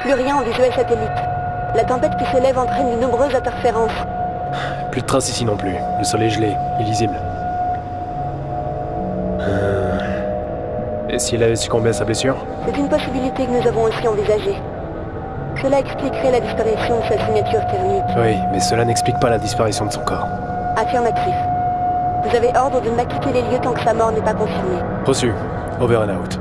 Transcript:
Plus rien en visuel satellite. La tempête qui s'élève entraîne de nombreuses interférences. Plus de traces ici non plus. Le sol est gelé, illisible. Euh... Et s'il avait succombé à sa blessure C'est une possibilité que nous avons aussi envisagée. Cela expliquerait la disparition de sa signature thermique. Oui, mais cela n'explique pas la disparition de son corps. Affirmatif. Vous avez ordre de ne pas quitter les lieux tant que sa mort n'est pas confirmée. Reçu. Over and out.